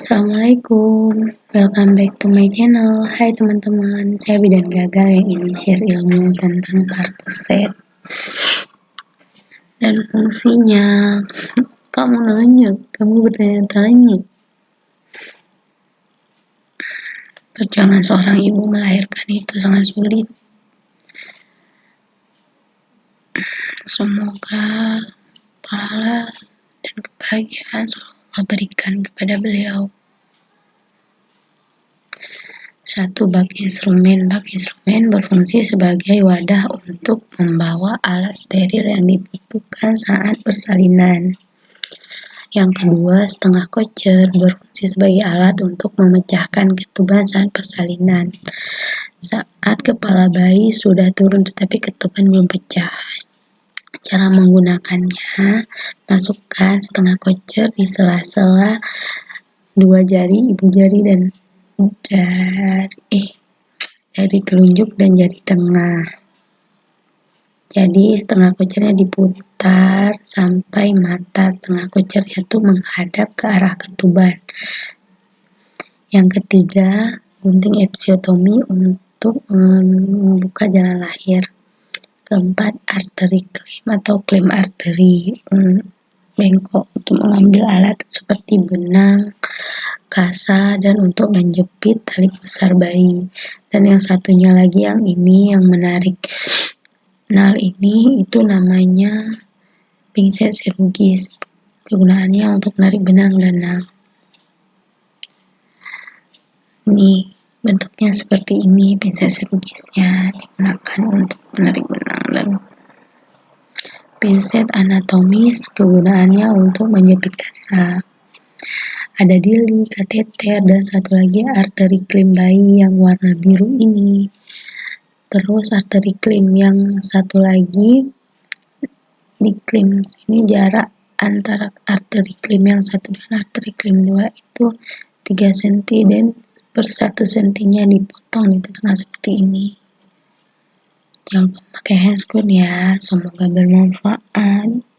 Assalamualaikum, welcome back to my channel. Hai teman-teman, saya Bidan Gagal yang ingin share ilmu tentang kartu set dan fungsinya. Kamu nanya, kamu bertanya-tanya. Perjuangan seorang ibu melahirkan itu sangat sulit. Semoga pahala dan kebahagiaan Allah berikan kepada beliau. Satu bak instrumen. Bak instrumen berfungsi sebagai wadah untuk membawa alat steril yang dibutuhkan saat persalinan. Yang kedua, setengah kocer berfungsi sebagai alat untuk memecahkan ketuban saat persalinan. Saat kepala bayi sudah turun tetapi ketuban belum pecah. Cara menggunakannya, masukkan setengah kocer di sela-sela dua jari ibu jari dan dari eh dari telunjuk dan jari tengah. Jadi setengah kocernya diputar sampai mata setengah kocer itu menghadap ke arah ketuban. Yang ketiga, gunting episiotomi untuk membuka jalan lahir keempat arteri klaim atau klaim arteri hmm, bengkok untuk mengambil alat seperti benang, kasa, dan untuk menjepit tali besar bayi. Dan yang satunya lagi yang ini yang menarik nal ini itu namanya pinset sirugis. Kegunaannya untuk menarik benang dan nal. Ini bentuknya seperti ini pinset sirurgisnya digunakan untuk menarik benang dan pinset anatomis kegunaannya untuk menjepit kasa ada dili, kateter, dan satu lagi arteri klim bayi yang warna biru ini. Terus arteri klim yang satu lagi di klim sini jarak antara arteri klim yang satu dan arteri klim dua itu 3 cm dan per satu sentinya dipotong di tengah seperti ini. Jangan lupa pakai handscoon ya semoga bermanfaat